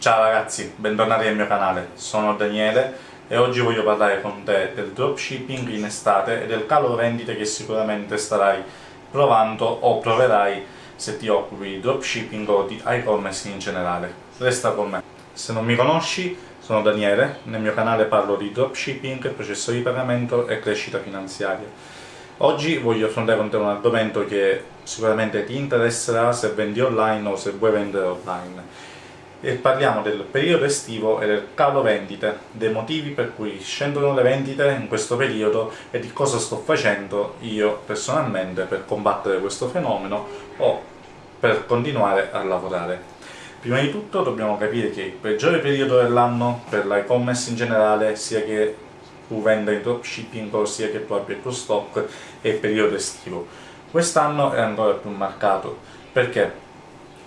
Ciao ragazzi, bentornati nel mio canale, sono Daniele e oggi voglio parlare con te del dropshipping in estate e del calo vendite che sicuramente starai provando o proverai se ti occupi di dropshipping o di e-commerce in generale. Resta con me. Se non mi conosci, sono Daniele, nel mio canale parlo di dropshipping, processo di pagamento e crescita finanziaria. Oggi voglio affrontare con te un argomento che sicuramente ti interesserà se vendi online o se vuoi vendere online e parliamo del periodo estivo e del calo vendite, dei motivi per cui scendono le vendite in questo periodo e di cosa sto facendo io personalmente per combattere questo fenomeno o per continuare a lavorare. Prima di tutto dobbiamo capire che il peggiore periodo dell'anno per l'e-commerce in generale, sia che tu venda in dropshipping o sia che tu abbia il tuo stock, è il periodo estivo. Quest'anno è ancora più marcato. Perché?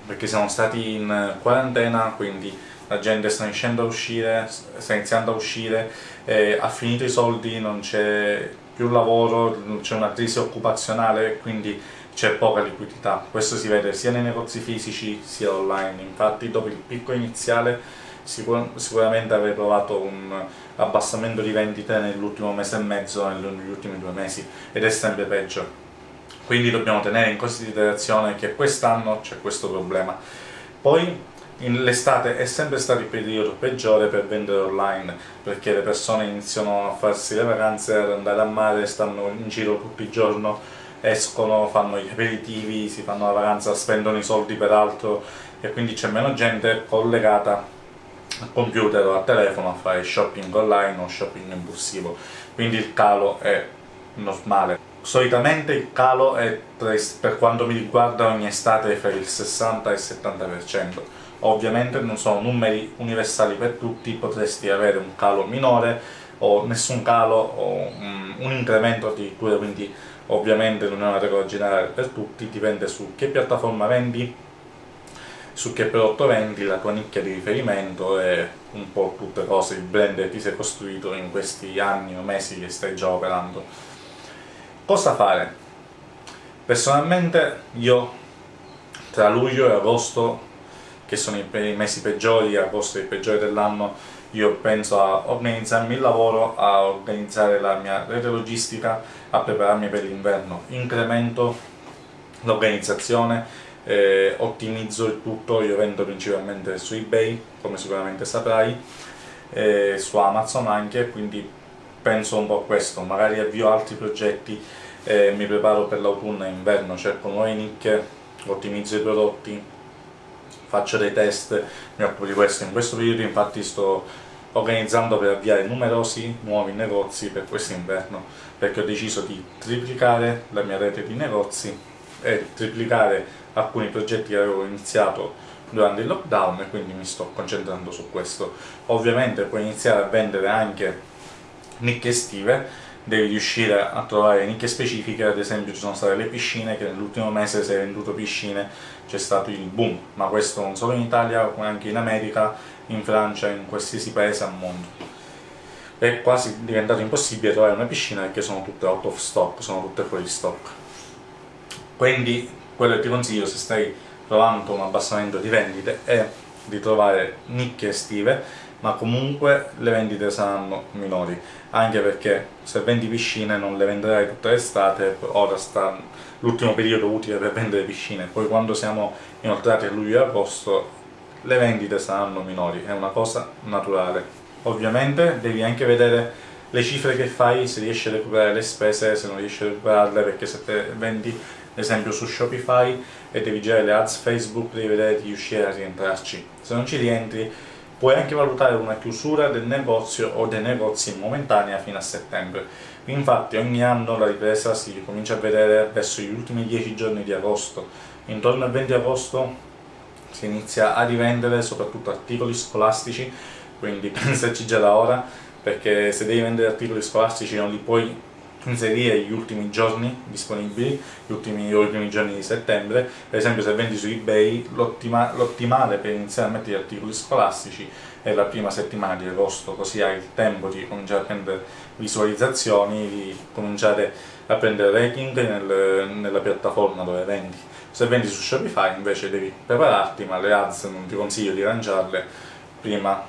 Perché siamo stati in quarantena, quindi la gente sta iniziando a uscire, sta iniziando a uscire, eh, ha finito i soldi, non c'è più lavoro, c'è una crisi occupazionale, quindi c'è poca liquidità. Questo si vede sia nei negozi fisici sia online, infatti dopo il picco iniziale sicur sicuramente avrei trovato un abbassamento di vendite nell'ultimo mese e mezzo, negli ultimi due mesi, ed è sempre peggio quindi dobbiamo tenere in considerazione che quest'anno c'è questo problema. Poi l'estate è sempre stato il periodo peggiore per vendere online, perché le persone iniziano a farsi le vacanze, ad andare a mare, stanno in giro tutto il giorno, escono, fanno gli aperitivi, si fanno la vacanza, spendono i soldi per altro e quindi c'è meno gente collegata al computer o al telefono a fare shopping online o shopping impulsivo, quindi il calo è normale. Solitamente il calo è, per quanto mi riguarda, ogni estate fra il 60 e il 70%. Ovviamente non sono numeri universali per tutti, potresti avere un calo minore o nessun calo o un incremento addirittura, quindi ovviamente non è una regola generale per tutti, dipende su che piattaforma vendi, su che prodotto vendi, la tua nicchia di riferimento e un po' tutte cose, il brand che ti sei costruito in questi anni o mesi che stai già operando. Cosa fare? Personalmente io tra luglio e agosto, che sono i mesi peggiori, agosto è il peggiore dell'anno, io penso a organizzarmi il lavoro, a organizzare la mia rete logistica, a prepararmi per l'inverno. Incremento l'organizzazione, eh, ottimizzo il tutto, io vendo principalmente su eBay, come sicuramente saprai, eh, su Amazon anche, quindi penso un po' a questo, magari avvio altri progetti, eh, mi preparo per l'autunno e inverno, cerco nuove nicchie, ottimizzo i prodotti, faccio dei test, mi occupo di questo. In questo periodo infatti sto organizzando per avviare numerosi nuovi negozi per questo inverno, perché ho deciso di triplicare la mia rete di negozi e triplicare alcuni progetti che avevo iniziato durante il lockdown e quindi mi sto concentrando su questo. Ovviamente puoi iniziare a vendere anche nicchie estive devi riuscire a trovare nicchie specifiche, ad esempio ci sono state le piscine, che nell'ultimo mese si è venduto piscine, c'è stato il boom, ma questo non solo in Italia, ma anche in America, in Francia, in qualsiasi paese al mondo. È quasi diventato impossibile trovare una piscina perché sono tutte out of stock, sono tutte fuori stock. Quindi quello che ti consiglio se stai trovando un abbassamento di vendite è di trovare nicchie estive ma comunque le vendite saranno minori, anche perché se vendi piscine non le venderai tutta l'estate, ora sta l'ultimo periodo utile per vendere piscine, poi quando siamo inoltrati a luglio e agosto le vendite saranno minori, è una cosa naturale. Ovviamente devi anche vedere le cifre che fai, se riesci a recuperare le spese, se non riesci a recuperarle, perché se te vendi ad esempio su Shopify e devi girare le ads Facebook, devi vedere di riuscire a rientrarci. Se non ci rientri Puoi anche valutare una chiusura del negozio o dei negozi momentanea fino a settembre. Infatti ogni anno la ripresa si comincia a vedere verso gli ultimi 10 giorni di agosto. Intorno al 20 agosto si inizia a rivendere soprattutto articoli scolastici, quindi pensaci già da ora, perché se devi vendere articoli scolastici non li puoi inserire gli ultimi giorni disponibili, gli ultimi, gli ultimi giorni di settembre, per esempio se vendi su ebay l'ottimale per iniziare a mettere articoli scolastici è la prima settimana di agosto, così hai il tempo di cominciare a prendere visualizzazioni, di cominciare a prendere ranking nel, nella piattaforma dove vendi. Se vendi su Shopify invece devi prepararti, ma le ads non ti consiglio di lanciarle prima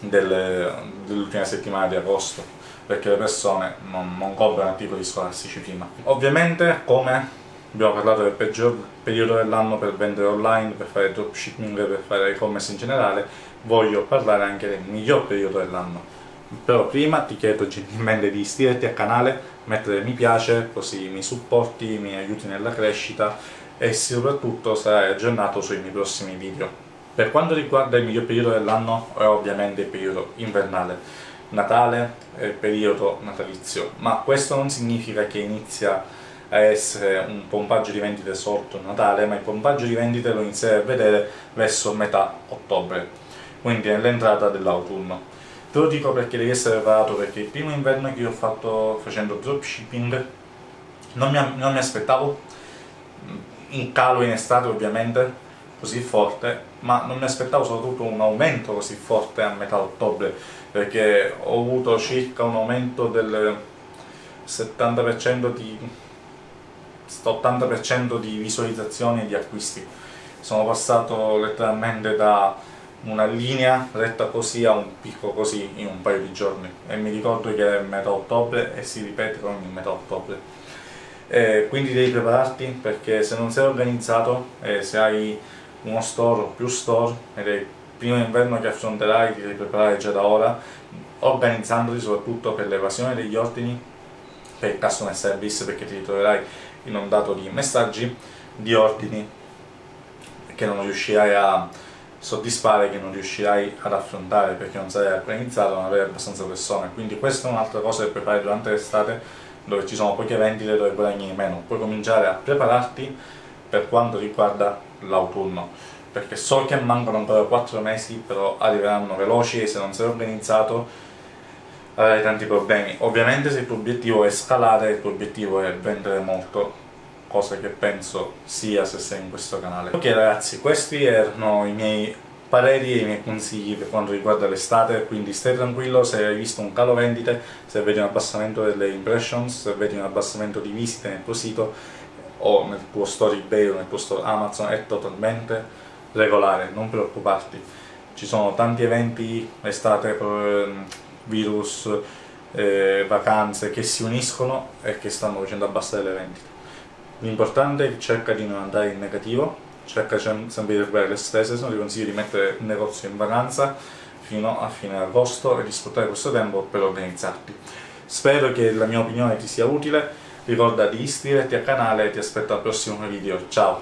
dell'ultima settimana di agosto perché le persone non, non comprano articoli scolastici prima. Ovviamente, come abbiamo parlato del peggior periodo dell'anno per vendere online, per fare dropshipping, per fare e-commerce in generale, voglio parlare anche del miglior periodo dell'anno. Però prima ti chiedo gentilmente di iscriverti al canale, mettere mi piace, così mi supporti, mi aiuti nella crescita e soprattutto sarai aggiornato sui miei prossimi video. Per quanto riguarda il miglior periodo dell'anno è ovviamente il periodo invernale, Natale e il periodo natalizio, ma questo non significa che inizia a essere un pompaggio di vendite sotto Natale, ma il pompaggio di vendite lo inizierei a vedere verso metà ottobre, quindi nell'entrata dell'autunno. Te lo dico perché devi essere preparato, perché il primo inverno che io ho fatto facendo dropshipping non mi, non mi aspettavo un calo in estate ovviamente, così forte, ma non mi aspettavo soprattutto un aumento così forte a metà ottobre, perché ho avuto circa un aumento del 70% di 80% di visualizzazioni e di acquisti. Sono passato letteralmente da una linea retta così a un picco così in un paio di giorni e mi ricordo che è metà ottobre e si ripete ogni metà ottobre. E quindi devi prepararti perché se non sei organizzato e se hai uno store o più store ed è il primo inverno che affronterai, ti devi preparare già da ora, organizzandoti soprattutto per l'evasione degli ordini, per il customer service, perché ti ritroverai inondato di messaggi, di ordini che non riuscirai a soddisfare, che non riuscirai ad affrontare perché non sarai organizzato, non avrai abbastanza persone. Quindi questa è un'altra cosa che fare durante l'estate dove ci sono poche vendite, dove guadagni meno. Puoi cominciare a prepararti per quanto riguarda l'autunno. Perché so che mancano ancora 4 mesi però arriveranno veloci e se non sei organizzato avrai tanti problemi. Ovviamente se il tuo obiettivo è scalare il tuo obiettivo è vendere molto cosa che penso sia se sei in questo canale. Ok ragazzi questi erano i miei pareri e i miei consigli per quanto riguarda l'estate quindi stai tranquillo se hai visto un calo vendite se vedi un abbassamento delle impressions se vedi un abbassamento di visite nel tuo sito o nel tuo store eBay o nel tuo store Amazon è totalmente regolare, non preoccuparti. Ci sono tanti eventi, estate, ehm, virus, eh, vacanze che si uniscono e che stanno facendo abbassare le vendite. L'importante è che cerca di non andare in negativo, cerca sempre di recuperare le spese, se non ti consiglio di mettere il negozio in vacanza fino a fine agosto e di sfruttare questo tempo per organizzarti. Spero che la mia opinione ti sia utile, Ricorda di iscriverti al canale e ti aspetto al prossimo video. Ciao!